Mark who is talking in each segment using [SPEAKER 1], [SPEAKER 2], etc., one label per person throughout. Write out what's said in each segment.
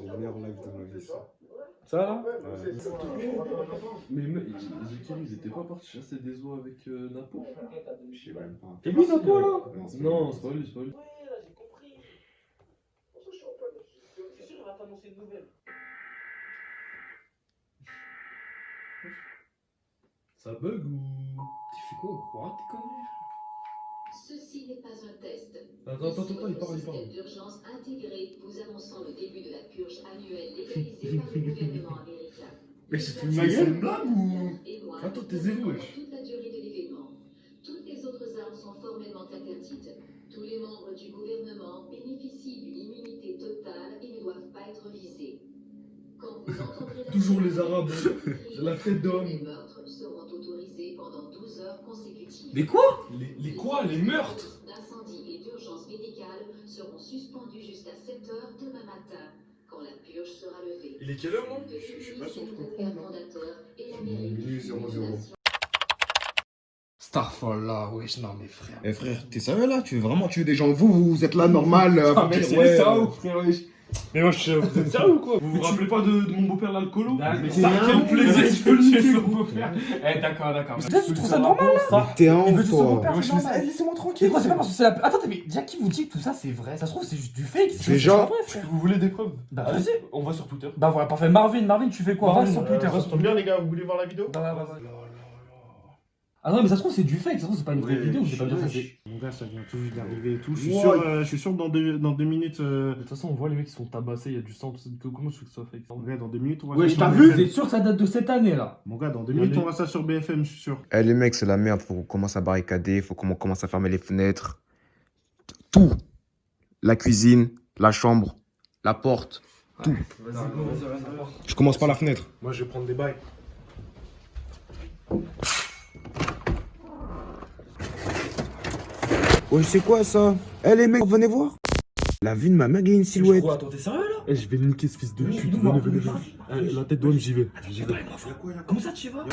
[SPEAKER 1] le meilleur live de ma vie. ça.
[SPEAKER 2] Ça là
[SPEAKER 1] Ouais.
[SPEAKER 3] Mais me- Ezekiel, ils étaient pas partis chasser des oies avec euh, Napo
[SPEAKER 1] Je sais même pas.
[SPEAKER 2] C'est lui Napo là
[SPEAKER 1] Non, c'est pas lui.
[SPEAKER 3] c'est pas lui, c'est.
[SPEAKER 4] Ouais, là, j'ai compris. Pour ça, je suis. C'est sûr, il va t'annoncer une nouvelle.
[SPEAKER 3] Ça bug ou.
[SPEAKER 2] Tu fais quoi au courant tes conneries
[SPEAKER 5] Ceci n'est pas un test.
[SPEAKER 3] Attends, attends, attends, il parle, il parle.
[SPEAKER 5] D'urgence intégré vous annonçant le début de la purge annuelle légalisée par le gouvernement américain.
[SPEAKER 3] Mais c'est
[SPEAKER 5] une
[SPEAKER 3] une
[SPEAKER 5] blague
[SPEAKER 3] C'est une blague ou.
[SPEAKER 5] Et moi,
[SPEAKER 3] Attends, t'es zéro,
[SPEAKER 5] pendant
[SPEAKER 3] wesh.
[SPEAKER 5] toute la durée de l'événement. Toutes les autres armes sont formellement interdites. Tous les membres du gouvernement bénéficient d'une immunité totale et ne doivent pas être visés. Quand vous entendrez
[SPEAKER 3] Toujours les Arabes. la fête d'homme.
[SPEAKER 5] Les meurtres seront autorisés pendant 12 heures consécutives.
[SPEAKER 2] Mais quoi?
[SPEAKER 3] Les, les quoi? Les meurtres?
[SPEAKER 5] d'incendie et d'urgence médicale seront suspendus jusqu'à 7 heures demain matin, quand la purge sera levée.
[SPEAKER 3] Il est quelle heure,
[SPEAKER 1] Je- suis pas sûr de comprendre, Minuit.
[SPEAKER 2] Starfall wesh, non mais frère.
[SPEAKER 6] Eh frère, t'es sérieux là? Tu veux vraiment tuer des gens Vous, vous êtes là normal euh,
[SPEAKER 2] Ah, mais
[SPEAKER 6] dire,
[SPEAKER 2] c'est
[SPEAKER 6] ouais,
[SPEAKER 2] ça ou frère wesh Mais wesh, vous êtes sérieux ou quoi
[SPEAKER 3] Vous vous rappelez pas de, de mon beau-père l'alcoolo
[SPEAKER 2] Bah,
[SPEAKER 3] Mais
[SPEAKER 2] c'est
[SPEAKER 3] ça,
[SPEAKER 2] un
[SPEAKER 3] quel plaisir je peux le niquer
[SPEAKER 2] son beau-père. Eh d'accord, d'accord.
[SPEAKER 7] Mais tu trouves ça normal,
[SPEAKER 2] là
[SPEAKER 6] T'es un
[SPEAKER 7] Il veut son beau-père,
[SPEAKER 2] ça- laissez-moi tranquille.
[SPEAKER 7] c'est pas parce que c'est la. Attendez, mais déjà qui vous dit que tout ça c'est vrai Ça se trouve, c'est juste du fake. c'est-
[SPEAKER 6] Déjà-.
[SPEAKER 3] Vous voulez des preuves
[SPEAKER 7] Bah vas-y.
[SPEAKER 3] On va sur Twitter.
[SPEAKER 7] Bah voilà, parfait. Marvin, Marvin, tu fais quoi? Va sur Twitter.
[SPEAKER 8] Ça se tombe bien, les gars, vous voulez voir la vidéo
[SPEAKER 7] Bah, bah, bah, bah. Ah non, mais ça se trouve, c'est du fake. Ça se trouve, c'est pas une vraie
[SPEAKER 8] Ouais,
[SPEAKER 7] vidéo. Je vais pas dire ça. c'est-
[SPEAKER 8] Mon gars, ça vient tout juste d'arriver et tout. Je suis sûr, euh, je suis sûr que dans deux, dans deux minutes, euh,
[SPEAKER 3] De toute façon, on voit les mecs qui sont tabassés, il y a du sang, tout ça. Comment je fais que ça fait
[SPEAKER 8] mon gars, dans deux minutes, on va
[SPEAKER 7] Ouais,
[SPEAKER 8] ça
[SPEAKER 7] t'as
[SPEAKER 8] sur
[SPEAKER 7] vu
[SPEAKER 8] BFM.
[SPEAKER 7] Êtes sûr que ça date de cette année là
[SPEAKER 8] Mon gars, dans deux minutes, on va ça sur BFM, je suis sûr.
[SPEAKER 6] Eh les mecs, c'est la merde. Faut qu'on commence à barricader. Faut qu'on commence à fermer les fenêtres. Tout. La cuisine, la chambre, la porte. Je commence par la fenêtre.
[SPEAKER 8] Moi, je vais prendre des bails.
[SPEAKER 6] Ouais, c'est quoi ça? Eh les mecs, venez voir. La vue de ma mère, il y a une silhouette.
[SPEAKER 7] Attends, t'es sérieux là?
[SPEAKER 3] Eh, je vais niquer ce fils de pute. Venez, venez, venez. Eh, La tête d'homme, j'y vais. J'y vais.
[SPEAKER 7] Comment ça tu y vas?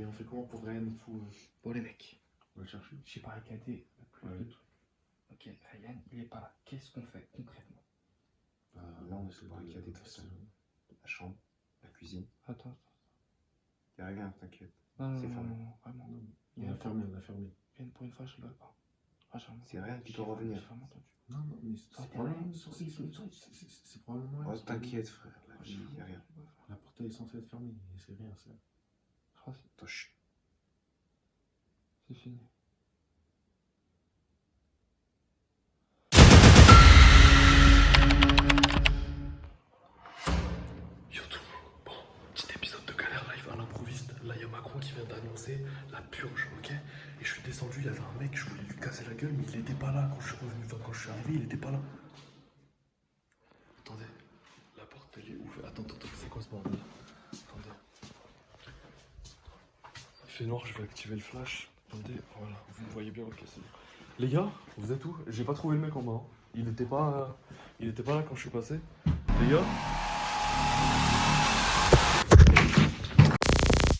[SPEAKER 8] Et on fait comment pour Ryan et tout euh,
[SPEAKER 7] Bon les mecs,
[SPEAKER 8] On va le chercher.
[SPEAKER 7] j'ai barricadé le plus
[SPEAKER 8] Ouais.
[SPEAKER 7] de trucs. Ok, Ryan, il est pas là. Qu'est-ce qu'on fait concrètement?
[SPEAKER 6] Là, on essaie de barricader tout ça. La chambre, la cuisine.
[SPEAKER 7] Attends,
[SPEAKER 6] Y'a rien, t'inquiète.
[SPEAKER 7] non, non,
[SPEAKER 6] C'est
[SPEAKER 7] non,
[SPEAKER 6] fermé.
[SPEAKER 7] non, non, vraiment. Il
[SPEAKER 8] On
[SPEAKER 7] a
[SPEAKER 8] fermé, on a fermé.
[SPEAKER 7] une- Pour une fois, je rigole pas. Ah, vraiment-
[SPEAKER 6] C'est rien qui doit
[SPEAKER 7] vraiment-
[SPEAKER 6] revenir.
[SPEAKER 8] Non, non, mais
[SPEAKER 7] Ah,
[SPEAKER 8] c'est probablement c'est- probablement
[SPEAKER 6] Ouais,
[SPEAKER 8] probablement-
[SPEAKER 6] t'inquiète, frère. Là, y'a rien.
[SPEAKER 8] La porte est censée être fermée, c'est rien, ça.
[SPEAKER 7] C'est fini.
[SPEAKER 3] YouTube, bon, petit épisode de galère live à l'improviste. Là, il y a Macron qui vient d'annoncer la purge, ok? Et je suis descendu, il y avait un mec, je voulais lui casser la gueule, mais il était pas là quand je suis revenu, enfin, quand je suis arrivé, il était pas là. Attendez, la porte elle est ouverte. Attends, attends, c'est quoi ce bordel Attendez. Il fait noir, je vais activer le flash. Attendez, voilà, vous me voyez bien, ok, c'est bon. Les gars, vous êtes où? J'ai pas trouvé le mec en bas. hein. Il était pas, il était pas là quand je suis passé. Les gars,